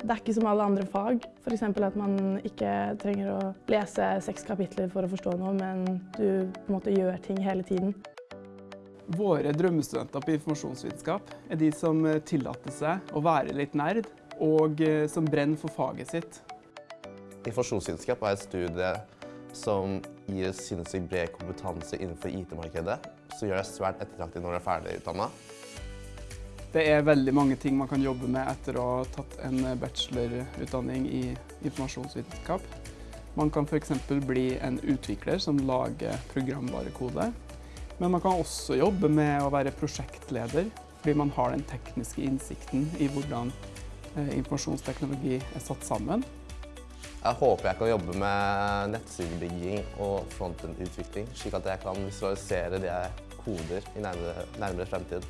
Det er ikke som alle andre fag. F.eks. at man ikke trenger å lese seks kapitler for å forstå noe, men du på en måte gjør ting hele tiden. Våre drømmestudenter på informasjonsvitenskap er de som tillater seg å være litt nerd, og eh, som brenner for faget sitt. Informasjonsvitenskap er et studie som gir sinnssykt bred kompetanse innenfor IT-markedet, som gjør deg svært ettertraktet når du er ferdig utdanna. Det er veldig mange ting man kan jobbe med etter å ha tatt en bachelorutdanning i informasjonsvitenskap. Man kan f.eks. bli en utvikler som lager programvarekode. Men man kan også jobbe med å være prosjektleder, fordi man har den tekniske innsikten i hvordan eh, informasjonsteknologi er satt sammen. Jeg håper jeg kan jobbe med nettsidebygging og frontend-utvikling, slik at jeg kan visualisere det jeg koder i nærmere, nærmere fremtid.